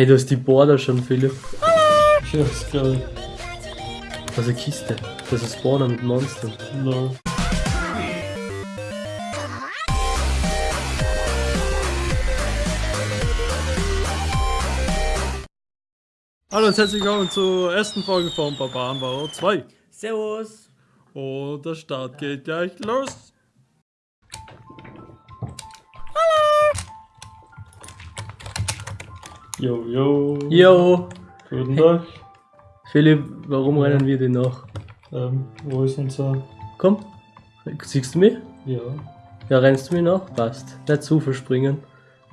Hey, du hast die Border schon, Philipp. Ja, ist geil. Das ist eine Kiste. Das ist Spawner mit Monstern. Lol. Hallo und herzlich willkommen zur ersten Folge von Barbarenbauer 2. Servus. Und der Start geht gleich los. Yo, yo. Yo. Guten Tag. Philipp, warum Ja. rennen wir denn noch? Ähm, wo ist unser... Komm. Siehst du mich? Ja. Ja, rennst du mir noch? Passt. Nicht zu verspringen.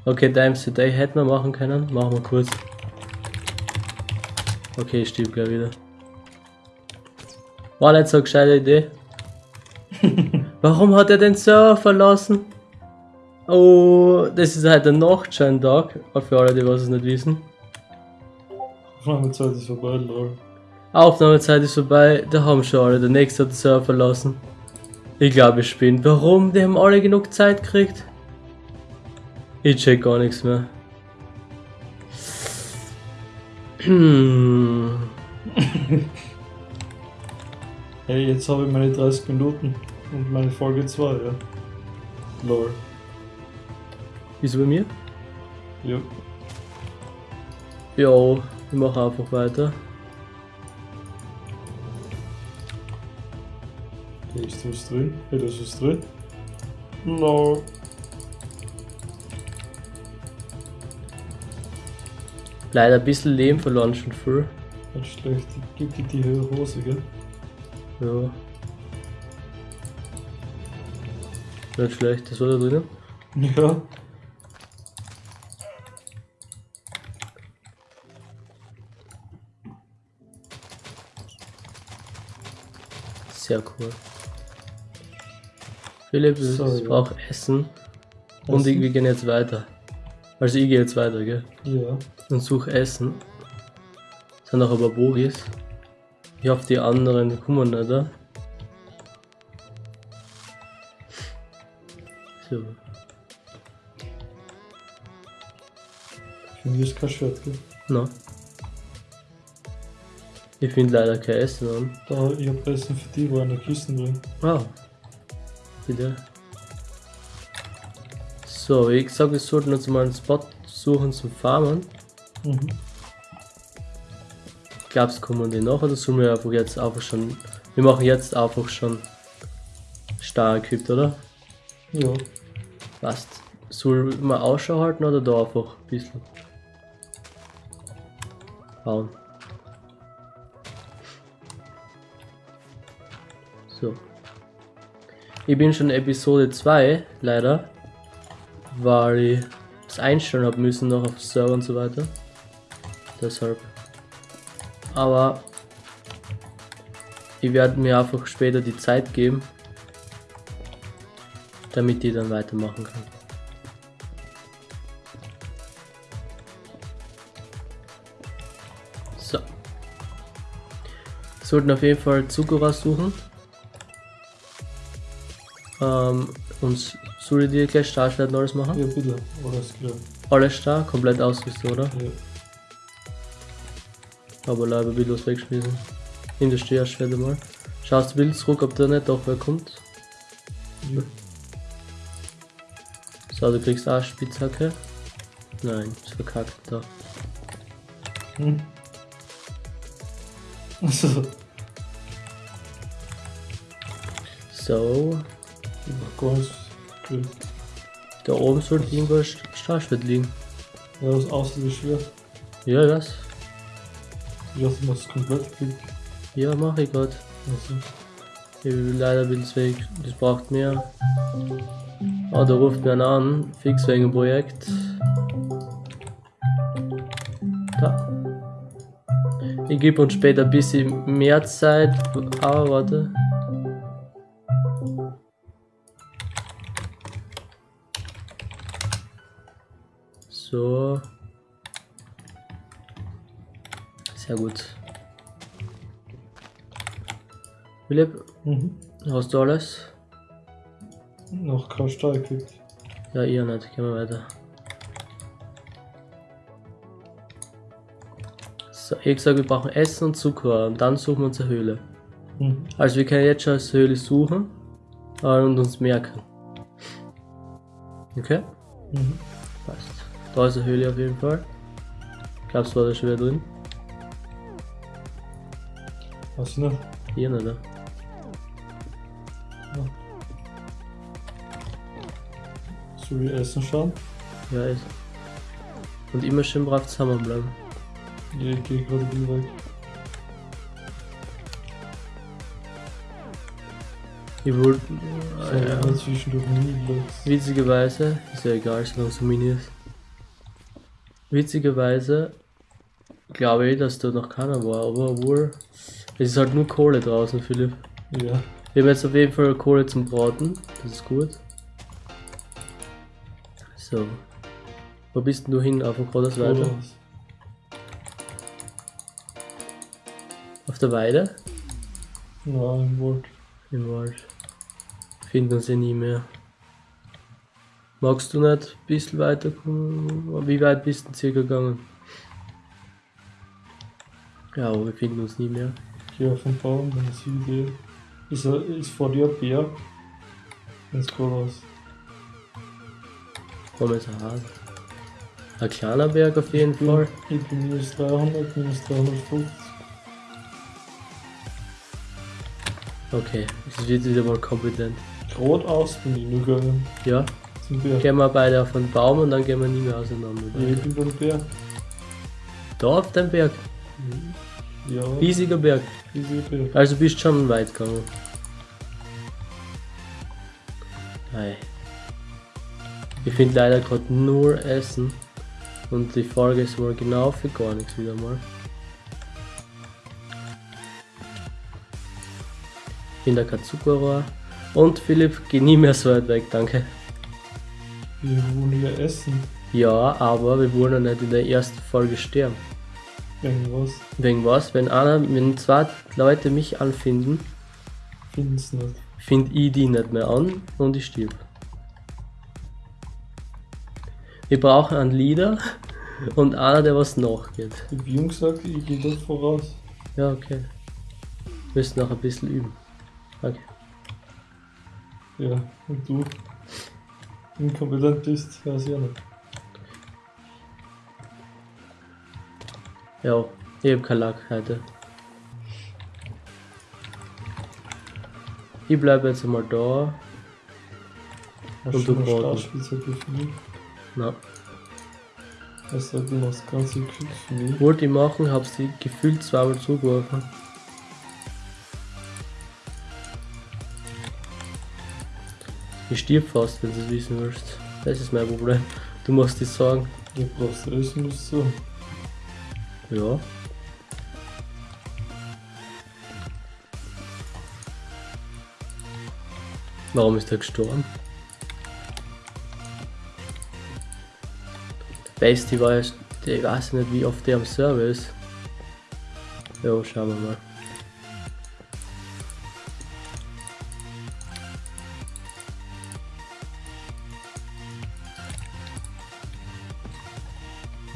Okay, Times Today hätten wir machen können. Machen wir kurz. Okay, ich stieb gleich wieder. War nicht so eine gescheite Idee. Warum hat er den Server verlassen? Oh, das ist halt ein Nachtscheintag. Für alle, die was es nicht wissen. Aufnahmezeit ist vorbei, lol. Aufnahmezeit ist vorbei, da haben schon alle. Der nächste hat den Server verlassen. Ich glaube, ich bin. Warum? Die haben alle genug Zeit gekriegt. Ich check gar nichts mehr. Hm. Hey, jetzt habe ich meine 30 Minuten und meine Folge 2, ja. Lol. Wieso bei mir? Ja. Jo, ich mache einfach weiter. Ist was drin. Hey, da ist was drin. Lol. Leider ein bisschen Leben verloren schon früh. Nicht schlecht. Gib dir die höhere Hose, gell? Ja. Nicht schlecht, das war da drinnen. Ja. Sehr cool. Philipp, So, ich brauche Essen. Und ich, Essen? wir gehen jetzt weiter. Also ich gehe jetzt weiter, gell? Ja. Und suche Essen. Es sind noch aber Boris. Ich hoffe, die anderen kommen nicht, oder? So. Ich finde, hier ist kein Schwert, gell? Na. Ich finde leider kein Essen an. Da, ich hab Essen für die, wo eine Kiste drin. Ah. Bitte. So, ich sage, wir sollten uns mal einen Spot suchen zum Farmen. Mhm. Glaubst kommen die noch oder sollen wir einfach jetzt einfach schon. Wir machen jetzt einfach schon stark equipped, oder? Ja. Passt. Soll man Ausschau halten oder da einfach ein bisschen bauen? So. Ich bin schon Episode 2, leider. Weil ich das einstellen habe müssen noch auf Server und so weiter. Deshalb. Aber ich werde mir einfach später die Zeit geben, damit ich dann weitermachen kann. So. Sollten auf jeden Fall Zucker raussuchen. Ähm, und soll ich dir gleich Startschwert alles machen? Ja, bitte. Alles klar. Alles stark, komplett ausgerüstet, oder? Ja. Aber leider will was wegschmissen. In der Steherschwert mal. Schaust du Bild zurück, ob da nicht doch wer kommt. ja. So, du kriegst auch Spitzhacke. Nein, ist verkackt da. Hm. Also, So, ich mach gar nichts. Gut. da oben sollte irgendwo ein St- Stahlschwert liegen. Ja, das das Schwert. Ja, das. Ich du machst es komplett klick. Ja, mache ich gerade. Also, Ich will leider Bilds weg, das braucht mehr. Oh, da ruft mir einer an, fix wegen dem Projekt. Da. Ich gebe uns später ein bisschen mehr Zeit, aber warte. So. Sehr gut. Philipp, mhm. hast du alles? Noch kein Stahl gekriegt. Ja, ihr nicht. Gehen wir weiter. So, ich gesagt, wir brauchen Essen und Zucker und dann suchen wir uns eine Höhle. Mhm. Also wir können jetzt schon als Höhle suchen äh, und uns merken. Okay? Mhm. Passt. Da ist eine Höhle auf jeden Fall. Glaubst du, war da schon wieder drin? Ich nicht. Hier nicht, ne? Soll ich essen schauen? Ja, ist. Und immer schön brav zusammenbleiben. Ja, ich geh gerade wieder weg. Ich wollte. So, ja. Witzigerweise, ist ja egal, solange es so mini ist. Witzigerweise glaube ich, dass da noch keiner war, aber obwohl. Es ist halt nur Kohle draußen, Philipp. Ja. Wir haben jetzt auf jeden Fall Kohle zum Braten, das ist gut. So. Wo bist denn du hin? Auf weiter? Voraus. Auf der Weide? Ja, im Wald. Im Wald. Finden uns ja nie mehr. Magst du nicht ein bisschen weiterkommen? Wie weit bist du denn circa gegangen? Ja, aber wir finden uns nie mehr. Auf den Baum, dann sehe ich die. Ist, ist vor dir ein Berg? Ins Voraus. Komm jetzt hart. Ein kleiner Berg auf jeden Fall. Ich bin minus 300, minus 350. Okay, es wird wieder mal kompetent. Geradeaus bin ich nur gegangen. Ja, Zum Berg. gehen wir beide auf den Baum und dann gehen wir nie mehr auseinander. Ja, ich bin beim Berg. Da auf dem Berg, Ja, riesiger Berg. dieser Berg. Also bist schon weit gegangen. Ei. Ich finde leider gerade nur Essen. Und die Folge ist wohl genau für gar nichts wieder mal. Ich finde kein Zuckerrohr. Und Philipp, geh nie mehr so weit weg, danke. Wir wollen ja essen. Ja, aber wir wollen ja nicht in der ersten Folge sterben. Irgendwas. Wegen was? Wenn einer, wenn zwei Leute mich anfinden, Finden's nicht. finde ich die nicht mehr an und ich stirb. Wir brauchen einen Leader und einer, der was nachgeht. Ich hab Jung gesagt, ich gehe dort voraus. Ja, okay. Müssen noch ein bisschen üben. Okay. Ja, und du inkompetent bist, weiß ich auch nicht. Ja, ich hab keinen Lack heute. Ich bleibe jetzt einmal da. Hast Und du du mich? Na, Es sei denn, das ganze Glück für mich. wollte ich machen, hab's die gefühlt zweimal zugeworfen. Ich stirb fast, wenn du es wissen willst. Das ist mein Problem. Du musst dich sagen. Du brauchst essen, musst du. Ja. Warum ist er gestorben? Der Basti war erst, ich weiß nicht wie oft der am Server ist. Ja, schauen wir mal.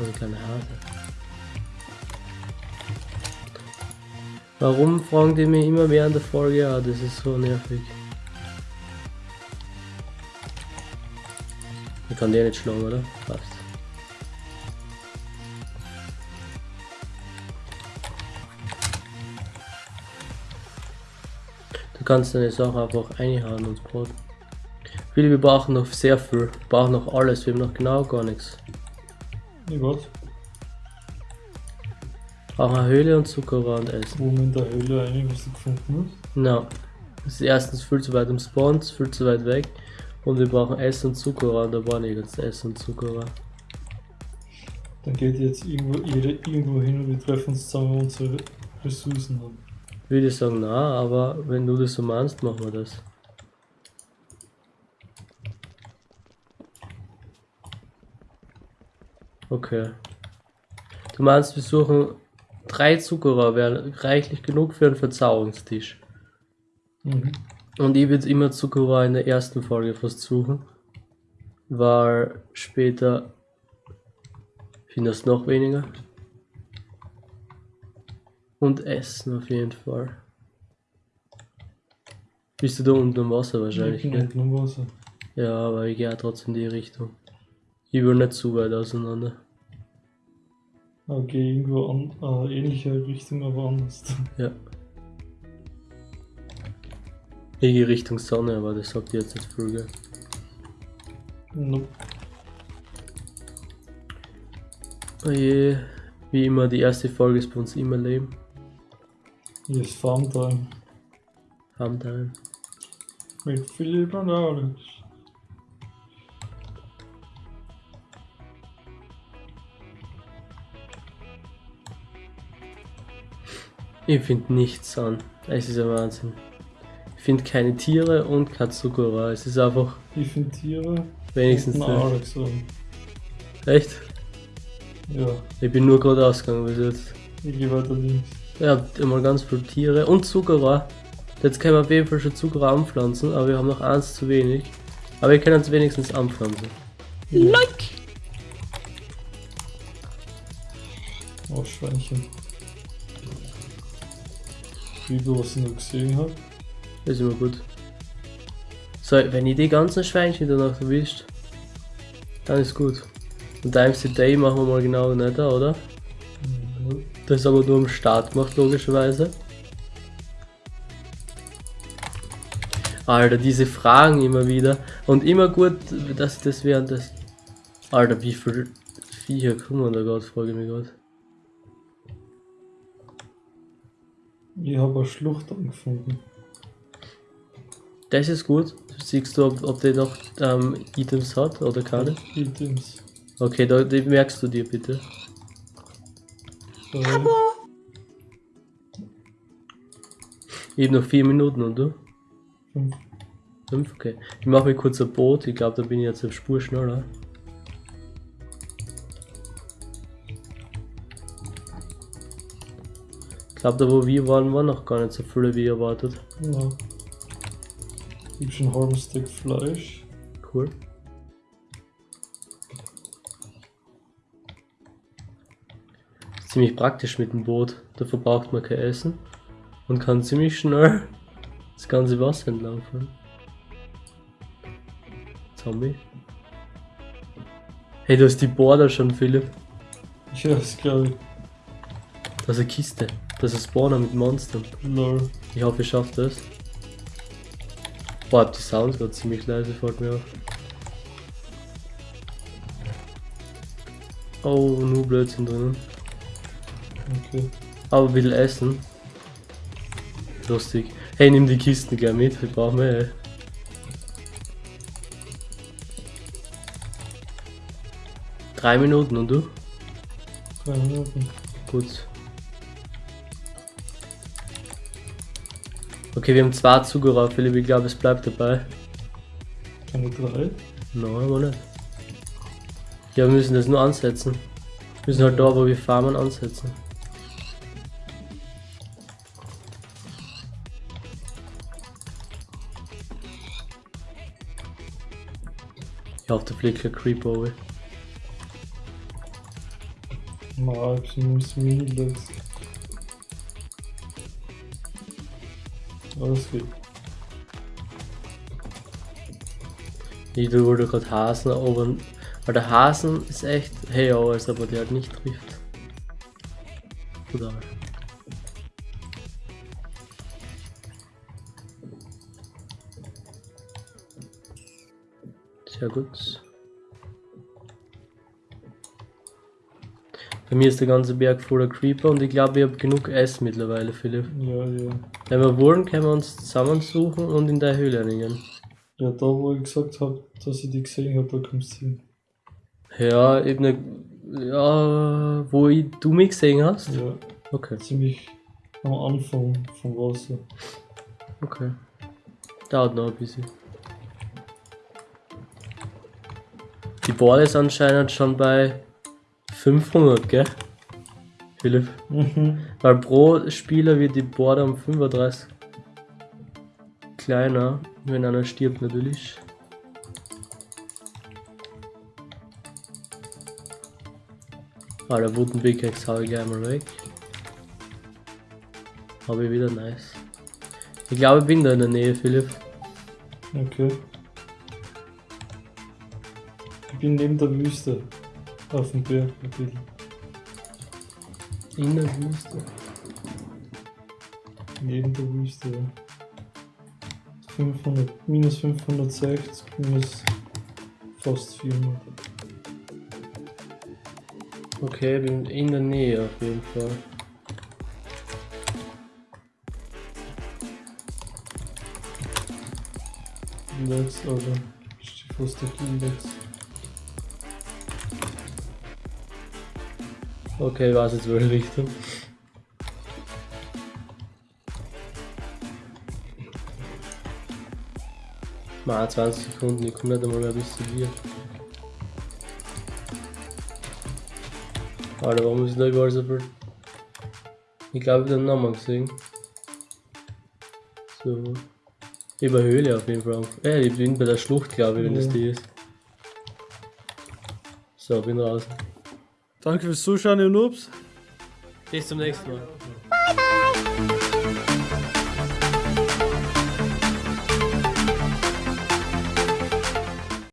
So eine kleine Hase. Warum fragen die mich immer während der Folge? Ja, das ist so nervig. Ich kann den nicht schlagen, oder? Passt. Du kannst deine Sachen einfach einhauen und braten. Viele, wir brauchen noch sehr viel. Wir brauchen noch alles. Wir haben noch genau gar nichts. Ich warte, Brauchen eine Höhle und Zuckerrohr und Essen. wo man in der Höhle rein, was du gefunden hast. Na, das ist erstens viel zu weit im Spawn, viel zu weit weg. Und wir brauchen Essen und Zuckerrohr, und da war nirgends Essen und Zuckerrohr. Dann geht jetzt irgendwo, jeder irgendwo hin und wir treffen uns zusammen, unsere Ressourcen haben. Würde ich sagen, na, aber wenn du das so meinst, machen wir das. Okay. Du meinst, wir suchen drei Zuckerrohr, wären reichlich genug für einen Verzauberungstisch. Mhm. Und ich würde immer Zuckerrohr in der ersten Folge fast suchen. Weil später findest du noch weniger. Und Essen auf jeden Fall. Bist du da unten im Wasser wahrscheinlich, Ich bin unten im Wasser. Ja, aber ich gehe trotzdem in die Richtung. Ich will nicht zu weit auseinander. Okay, irgendwo an, äh, ähnliche Richtung, aber anders. Ja. Ich gehe Richtung Sonne, aber das sagt ihr jetzt nicht gell? Nope. Oje, wie immer, die erste Folge ist bei uns immer Leben. Hier ist Farmtime Farmtime. mit Philipp und Alex. Ich finde nichts an. Es ist ein Wahnsinn. Ich finde keine Tiere und kein Zuckerrohr. Es ist einfach Ich finde Tiere wenigstens nicht. Alex an. Echt? Ja, Ich bin nur gerade ausgegangen bis jetzt. ich gehe weiter links. Ihr habt immer ganz viele Tiere und Zuckerrohr. Jetzt können wir auf jeden Fall schon Zuckerrohr anpflanzen, aber wir haben noch eins zu wenig. Aber wir können es wenigstens anpflanzen. Like! Oh, Schweinchen. Wie du was ich noch gesehen habe. Das ist immer gut. So, wenn ich die ganzen Schweinchen danach erwischt, dann ist gut. Und Times the Day machen wir mal genau nicht, oder? Mhm. Das ist aber nur am Start gemacht, logischerweise. Alter, diese Fragen immer wieder. Und immer gut, dass das während des. Alter, wie viel Viecher kommen da gerade, frage ich mich gerade. Ich habe eine Schlucht angefunden. Das ist gut. Siehst du, ob, ob der noch ähm, Items hat oder keine? Items. Okay, da, die merkst du dir bitte. Ich hab noch vier Minuten und du? fünf. Fünf? Okay. Ich mache mir kurz ein Boot. Ich glaube, da bin ich jetzt auf Spur schneller. Glaube, da wo wir waren, waren noch gar nicht so viele wie erwartet. Ja. Ich hab schon einen halben Stück Fleisch. Cool. Ziemlich praktisch mit dem Boot. Da verbraucht man kein Essen und kann ziemlich schnell das ganze Wasser entlang fahren. Zombie. Hey, du hast die Border schon, Philipp. Ja, ist geil. Das ist eine Kiste. Das ist ein Spawner mit Monstern. Lol. Ich hoffe, ich schaffe das. Boah, die Sounds gerade ziemlich leise, fällt mir auf. Oh, nur Blödsinn drinnen. Okay. Aber will essen. Lustig. Hey, nimm die Kisten gern mit, wir brauchen mehr. ey. Drei Minuten und du? Drei Minuten. Gut. Okay, wir haben zwei Zugerer, Philipp, ich glaube, es bleibt dabei. Keine drei. Nein, aber nicht. Ja, wir müssen das nur ansetzen. Wir müssen halt da, wo wir farmen, ansetzen. Ich hoffe, der fliegt kein Creeper. Mal, ich muss Meatless. Alles. Ich du wurde gerade Hasen erobern. Weil der Hasen ist echt hey als aber der halt nicht trifft. Brutal. Sehr gut. Bei mir ist der ganze Berg voller Creeper und ich glaube, wir haben genug Essen mittlerweile, Philipp. Ja, ja. Wenn wir wollen, können wir uns zusammensuchen und in der Höhle hängen. Ja, da wo ich gesagt habe, dass ich die gesehen habe, da kommst du hin. Ja, eben ne, ja, wo ich, du mich gesehen hast? Ja, Okay, ziemlich am Anfang vom Wasser. okay. Dauert noch ein bisschen. Die Board ist anscheinend schon bei 500, gell? Philipp. Mhm. Weil pro Spieler wird die Board um 35 kleiner, wenn einer stirbt natürlich. Ah, der Wooden Big Axe hau ich gleich mal weg. Habe ich wieder nice. Ich glaube, ich bin da in der Nähe, Philipp. Okay. Ich bin neben der Wüste. Auf dem Berg bisschen. In der Wüste. Neben der Wüste, ja. 500, minus 560, minus fast 400. Okay, bin in der Nähe auf jeden Fall. Lex, Alter. Ich fast der Lex. Okay, was jetzt wohl Richtung? Mal 20 Sekunden, ich komme nicht einmal mehr bis zu dir. Alter, warum ist da überall so viel? Ich glaube, ich habe den Namen gesehen. So. Über Höhle auf jeden Fall. Äh, ich bin bei der Schlucht, glaube ich, wenn es Ja. die ist. So, bin raus. Danke fürs Zuschauen, ihr Noobs. Bis zum nächsten Mal.